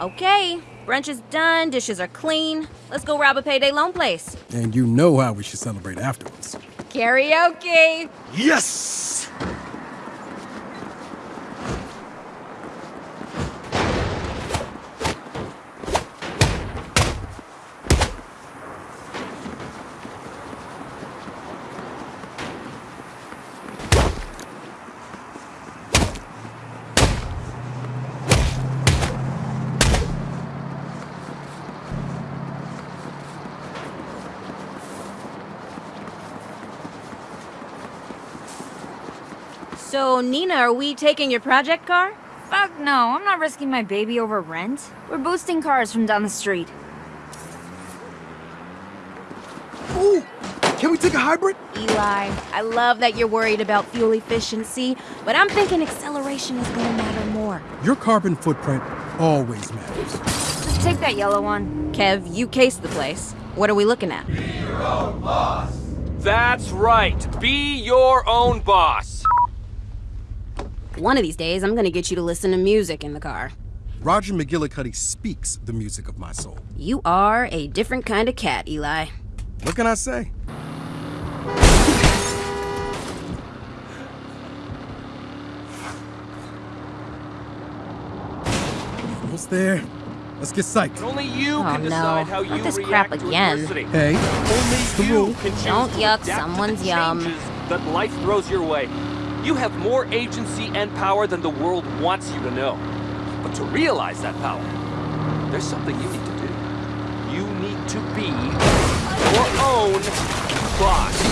Okay, brunch is done, dishes are clean. Let's go rob a payday loan place. And you know how we should celebrate afterwards. Karaoke! Yes! So, Nina, are we taking your project car? Fuck no, I'm not risking my baby over rent. We're boosting cars from down the street. Ooh! Can we take a hybrid? Eli, I love that you're worried about fuel efficiency, but I'm thinking acceleration is gonna matter more. Your carbon footprint always matters. Just take that yellow one. Kev, you cased the place. What are we looking at? That's right. Be your own boss. One of these days, I'm gonna get you to listen to music in the car. Roger McGillicuddy speaks the music of my soul. You are a different kind of cat, Eli. What can I say? Almost there. Let's get psyched. Only you Oh, can no. decide how Not you this react crap again. adversity. Hey, Only the you rule. can choose Don't yuck someone's the yum. that life throws your way. You have more agency and power than the world wants you to know. But to realize that power, there's something you need to do. You need to be your own boss.